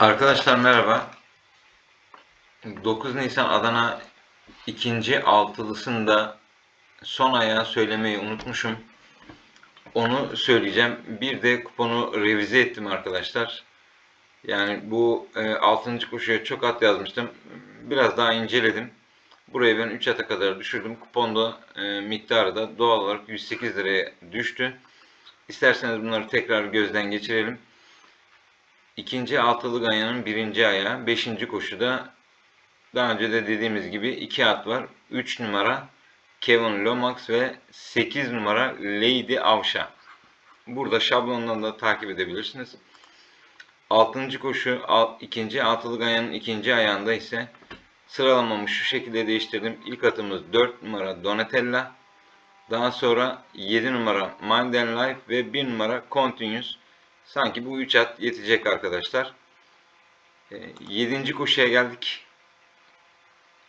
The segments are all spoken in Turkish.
Arkadaşlar merhaba. 9 Nisan Adana ikinci altılısında son ayağı söylemeyi unutmuşum. Onu söyleyeceğim. Bir de kuponu revize ettim arkadaşlar. Yani bu e, 6. koşuya çok at yazmıştım. Biraz daha inceledim. Buraya ben 3 ata kadar düşürdüm. Kuponda e, miktarı da doğal olarak 108 liraya düştü. İsterseniz bunları tekrar gözden geçirelim. İkinci altılı ganyanın birinci ayağı. Beşinci koşuda daha önce de dediğimiz gibi iki at var. 3 numara Kevin Lomax ve 8 numara Lady Avşa. Burada şablondan da takip edebilirsiniz. Altıncı koşu ikinci altılı ganyanın ikinci ayağında ise sıralamamı şu şekilde değiştirdim. İlk atımız 4 numara Donatella. Daha sonra 7 numara Mind and Life ve 1 numara Continuous. Sanki bu 3 at yetecek arkadaşlar. 7. koşuya geldik.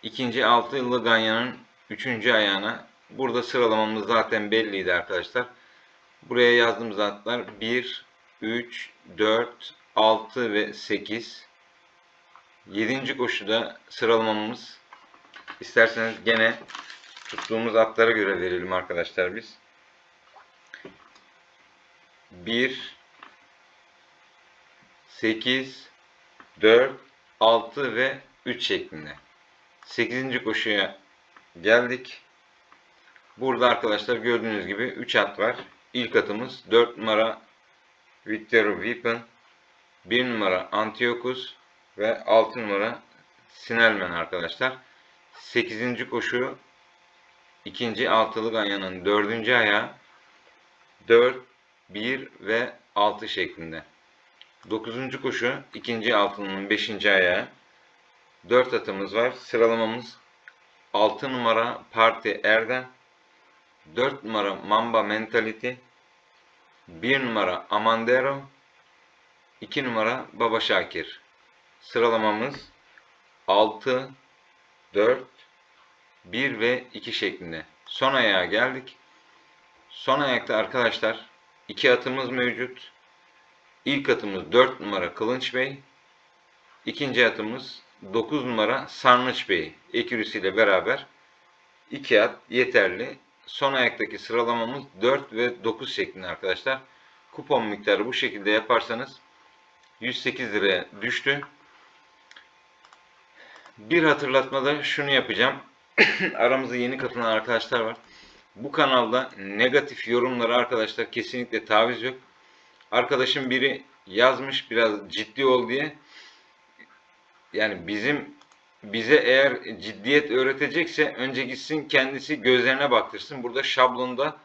İkinci altı yıllı Ganya'nın 3. ayağına. Burada sıralamamız zaten belliydi arkadaşlar. Buraya yazdığımız atlar 1, 3, 4, 6 ve 8. 7. koşuda sıralamamız isterseniz gene tuttuğumuz atlara göre verelim arkadaşlar biz. 1 8 4 6 ve 3 şeklinde. 8. koşuya geldik. Burada arkadaşlar gördüğünüz gibi 3 at var. İlk atımız 4 numara Victor Weapon, 1 numara Antiochus ve 6 numara Sinelmen arkadaşlar. 8. koşu ikinci altılı ganyanın 4. ayağı 4, 1 ve 6 şeklinde. 9. koşu ikinci altının 5. ayağı 4 atımız var. Sıralamamız 6 numara Parti Erdem, 4 numara Mamba Mentality, 1 numara Amandero, 2 numara Baba Şakir. Sıralamamız 6, 4, 1 ve 2 şeklinde. Son ayağa geldik. Son ayakta arkadaşlar 2 atımız mevcut. İlk atımız 4 numara Kılınç Bey. İkinci atımız 9 numara Sarnıç Bey ekürüsüyle beraber 2 at yeterli. Son ayaktaki sıralamamız 4 ve 9 şeklinde arkadaşlar. Kupon miktarı bu şekilde yaparsanız 108 liraya düştü. Bir hatırlatmada şunu yapacağım. Aramıza yeni katılan arkadaşlar var. Bu kanalda negatif yorumlara arkadaşlar kesinlikle taviz yok. Arkadaşım biri yazmış biraz ciddi ol diye. Yani bizim bize eğer ciddiyet öğretecekse önce gitsin kendisi gözlerine baktırsın. Burada şablonda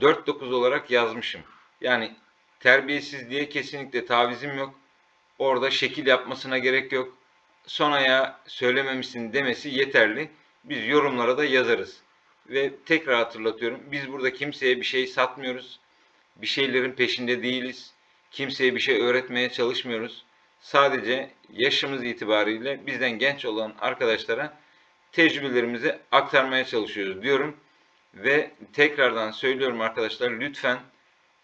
4-9 olarak yazmışım. Yani terbiyesiz diye kesinlikle tavizim yok. Orada şekil yapmasına gerek yok. Son aya söylememişsin demesi yeterli. Biz yorumlara da yazarız. Ve tekrar hatırlatıyorum. Biz burada kimseye bir şey satmıyoruz. Bir şeylerin peşinde değiliz. Kimseye bir şey öğretmeye çalışmıyoruz. Sadece yaşımız itibariyle bizden genç olan arkadaşlara tecrübelerimizi aktarmaya çalışıyoruz diyorum. Ve tekrardan söylüyorum arkadaşlar lütfen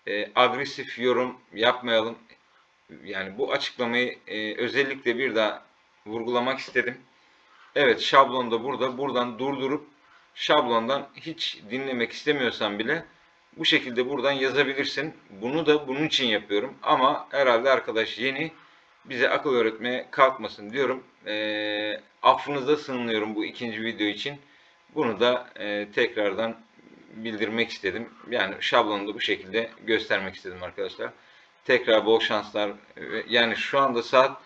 e, agresif yorum yapmayalım. Yani bu açıklamayı e, özellikle bir daha vurgulamak istedim. Evet şablon da burada. Buradan durdurup şablondan hiç dinlemek istemiyorsan bile bu şekilde buradan yazabilirsin. Bunu da bunun için yapıyorum. Ama herhalde arkadaş yeni bize akıl öğretmeye kalkmasın diyorum. E, affınıza sığınıyorum bu ikinci video için. Bunu da e, tekrardan bildirmek istedim. Yani şablonu da bu şekilde göstermek istedim arkadaşlar. Tekrar bol şanslar. Yani şu anda saat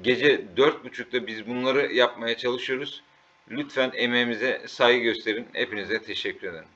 gece 4.30'da biz bunları yapmaya çalışıyoruz. Lütfen emeğimize saygı gösterin. Hepinize teşekkür ederim.